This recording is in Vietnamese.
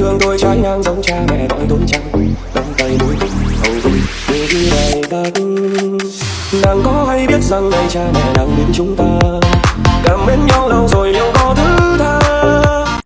thương tôi trái ngang giống cha mẹ đói tốn trăng đâm tay đuối hầu vui người đi này ta đang có hay biết rằng ngày cha mẹ đang đến chúng ta?